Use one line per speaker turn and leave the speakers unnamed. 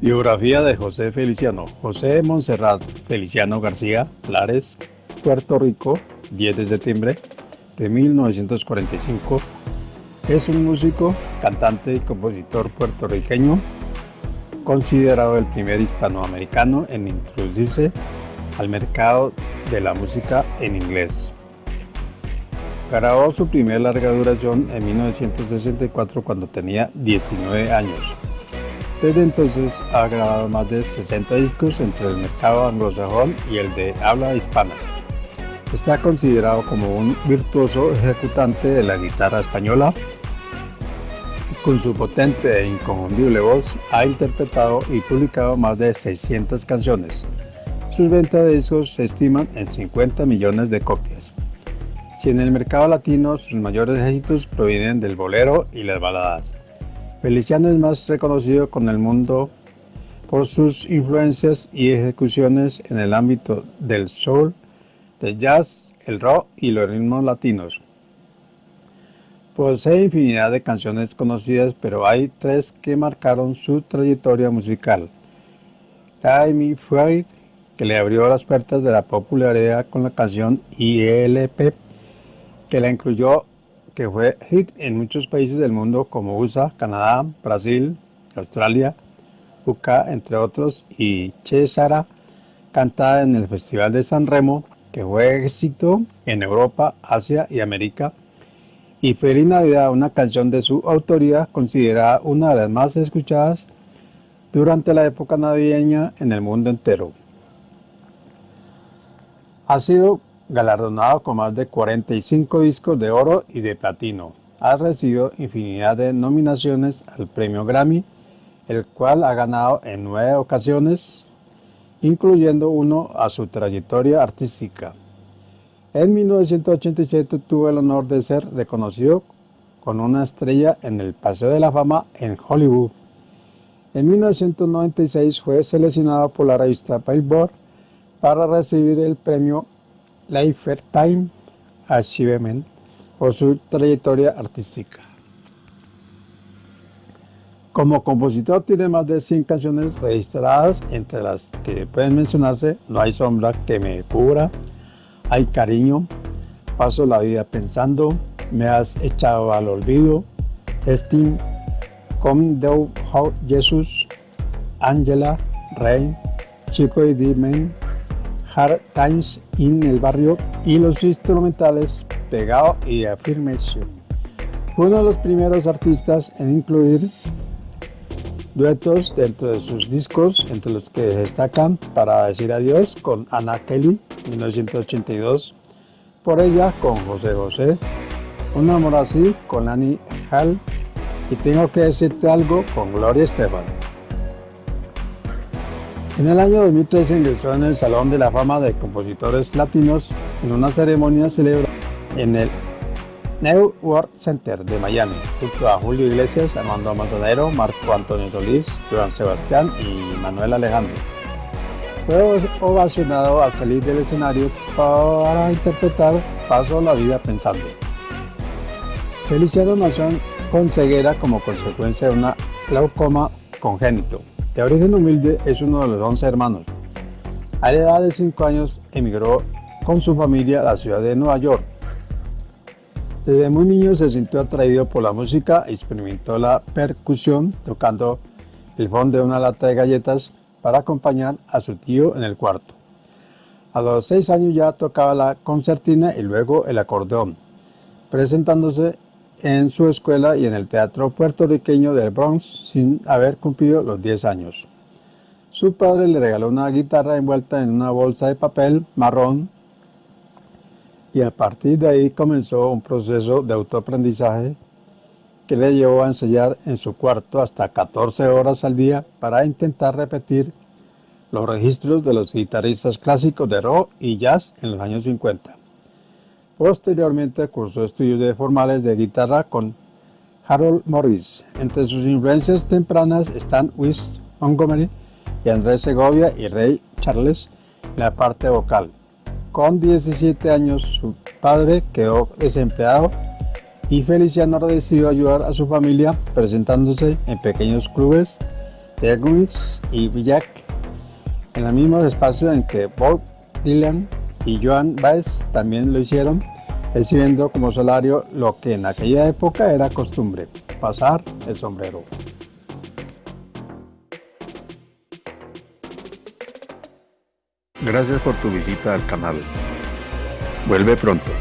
Biografía de José Feliciano. José Montserrat Feliciano García, Lares, Puerto Rico, 10 de septiembre de 1945. Es un músico, cantante y compositor puertorriqueño, considerado el primer hispanoamericano en introducirse al mercado de la música en inglés. Grabó su primer larga duración en 1964 cuando tenía 19 años. Desde entonces ha grabado más de 60 discos entre el mercado anglosajón y el de habla hispana. Está considerado como un virtuoso ejecutante de la guitarra española y con su potente e inconfundible voz ha interpretado y publicado más de 600 canciones. Sus ventas de discos se estiman en 50 millones de copias. Si en el mercado latino sus mayores éxitos provienen del bolero y las baladas. Feliciano es más reconocido con el mundo por sus influencias y ejecuciones en el ámbito del soul, del jazz, el rock y los ritmos latinos. Posee infinidad de canciones conocidas, pero hay tres que marcaron su trayectoria musical. Me Fire, que le abrió las puertas de la popularidad con la canción ILP que la incluyó, que fue hit en muchos países del mundo como USA, Canadá, Brasil, Australia, UK, entre otros, y Cesara, cantada en el Festival de San Remo, que fue éxito en Europa, Asia y América, y Feliz Navidad, una canción de su autoría considerada una de las más escuchadas durante la época navideña en el mundo entero. Ha sido galardonado con más de 45 discos de oro y de platino. Ha recibido infinidad de nominaciones al premio Grammy, el cual ha ganado en nueve ocasiones, incluyendo uno a su trayectoria artística. En 1987 tuvo el honor de ser reconocido con una estrella en el Paseo de la Fama en Hollywood. En 1996 fue seleccionado por la revista Billboard para recibir el premio Lifetime Achievement por su trayectoria artística. Como compositor tiene más de 100 canciones registradas, entre las que pueden mencionarse No hay sombra que me cubra, Hay cariño, Paso la vida pensando, Me has echado al olvido, Steam, Come Thou Jesus, Angela, Rey, Chico y Dimen, Hard Times in el barrio y los instrumentales Pegado y Affirmation. Fue uno de los primeros artistas en incluir duetos dentro de sus discos, entre los que destacan Para decir adiós con Anna Kelly, 1982, Por ella con José José, Un amor así con Annie Hall y Tengo que decirte algo con Gloria Estefan. En el año 2013 ingresó en el Salón de la Fama de Compositores Latinos en una ceremonia celebrada en el New World Center de Miami, junto a Julio Iglesias, Armando Manzanero, Marco Antonio Solís, Joan Sebastián y Manuel Alejandro. Fue ovacionado al salir del escenario para interpretar Paso la vida pensando. Feliciano nació con ceguera como consecuencia de una glaucoma congénito. De origen humilde, es uno de los 11 hermanos. A la edad de 5 años emigró con su familia a la ciudad de Nueva York. Desde muy niño se sintió atraído por la música y experimentó la percusión tocando el fondo de una lata de galletas para acompañar a su tío en el cuarto. A los 6 años ya tocaba la concertina y luego el acordeón, presentándose en su escuela y en el teatro puertorriqueño del Bronx sin haber cumplido los 10 años. Su padre le regaló una guitarra envuelta en una bolsa de papel marrón y a partir de ahí comenzó un proceso de autoaprendizaje que le llevó a ensayar en su cuarto hasta 14 horas al día para intentar repetir los registros de los guitarristas clásicos de rock y jazz en los años 50. Posteriormente cursó estudios de formales de guitarra con Harold Morris. Entre sus influencias tempranas están Wes Montgomery y Andrés Segovia y Ray Charles en la parte vocal. Con 17 años su padre quedó desempleado y Feliciano decidió ayudar a su familia presentándose en pequeños clubes Teguis y Jack, en los mismos espacios en que Bob Dylan y Joan Baez también lo hicieron, recibiendo como salario lo que en aquella época era costumbre, pasar el sombrero. Gracias por tu visita al canal. Vuelve pronto.